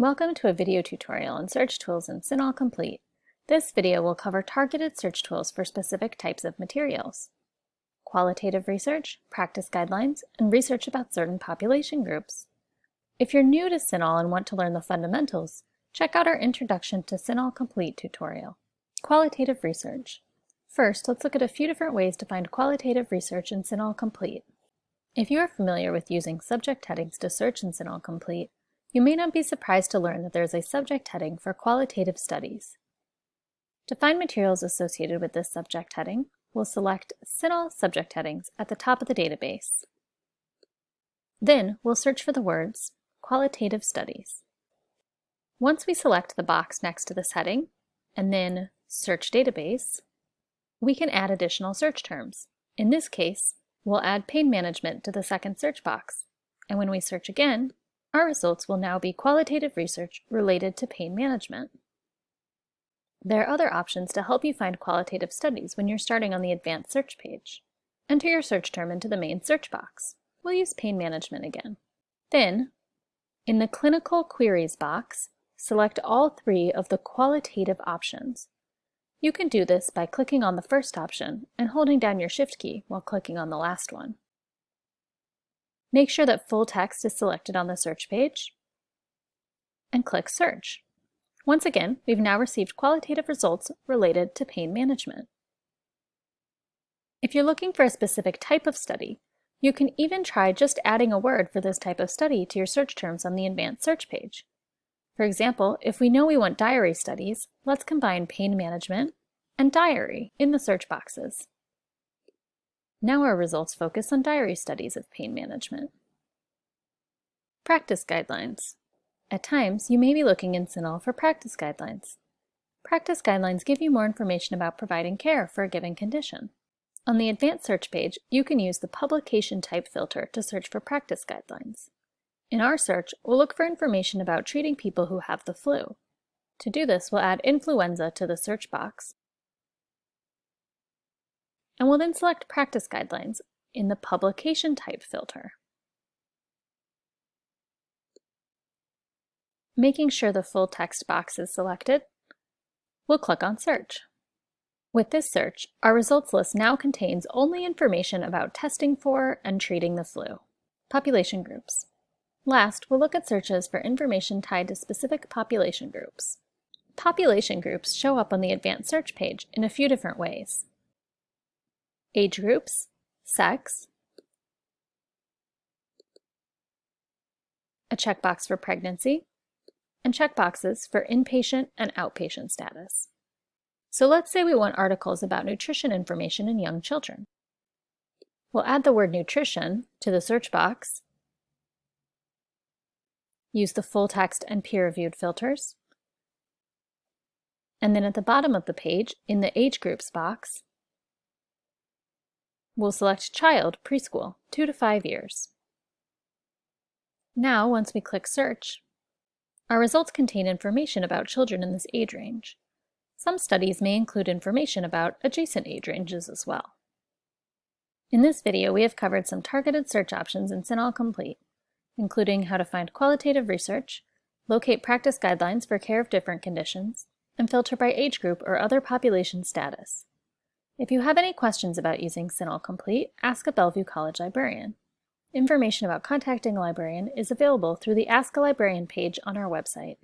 Welcome to a video tutorial on search tools in CINAHL Complete. This video will cover targeted search tools for specific types of materials. Qualitative research, practice guidelines, and research about certain population groups. If you're new to CINAHL and want to learn the fundamentals, check out our Introduction to CINAHL Complete tutorial. Qualitative research. First, let's look at a few different ways to find qualitative research in CINAHL Complete. If you are familiar with using subject headings to search in CINAHL Complete, you may not be surprised to learn that there is a subject heading for qualitative studies. To find materials associated with this subject heading, we'll select CINAHL subject headings at the top of the database. Then we'll search for the words Qualitative Studies. Once we select the box next to this heading, and then Search Database, we can add additional search terms. In this case, we'll add pain management to the second search box. And when we search again, our results will now be qualitative research related to pain management. There are other options to help you find qualitative studies when you're starting on the advanced search page. Enter your search term into the main search box. We'll use pain management again. Then, in the clinical queries box, select all three of the qualitative options. You can do this by clicking on the first option and holding down your Shift key while clicking on the last one. Make sure that full text is selected on the search page and click Search. Once again, we've now received qualitative results related to pain management. If you're looking for a specific type of study, you can even try just adding a word for this type of study to your search terms on the advanced search page. For example, if we know we want diary studies, let's combine pain management and diary in the search boxes. Now our results focus on diary studies of pain management. Practice guidelines. At times, you may be looking in CINAHL for practice guidelines. Practice guidelines give you more information about providing care for a given condition. On the advanced search page, you can use the publication type filter to search for practice guidelines. In our search, we'll look for information about treating people who have the flu. To do this, we'll add influenza to the search box and we'll then select Practice Guidelines in the Publication Type filter. Making sure the full text box is selected, we'll click on Search. With this search, our results list now contains only information about testing for and treating the flu. Population groups. Last, we'll look at searches for information tied to specific population groups. Population groups show up on the advanced search page in a few different ways age groups, sex, a checkbox for pregnancy, and checkboxes for inpatient and outpatient status. So let's say we want articles about nutrition information in young children. We'll add the word nutrition to the search box, use the full text and peer-reviewed filters, and then at the bottom of the page, in the age groups box, We'll select Child Preschool, 2 to 5 years. Now, once we click Search, our results contain information about children in this age range. Some studies may include information about adjacent age ranges as well. In this video, we have covered some targeted search options in CINAHL Complete, including how to find qualitative research, locate practice guidelines for care of different conditions, and filter by age group or other population status. If you have any questions about using CINAHL Complete, ask a Bellevue College librarian. Information about contacting a librarian is available through the Ask a Librarian page on our website.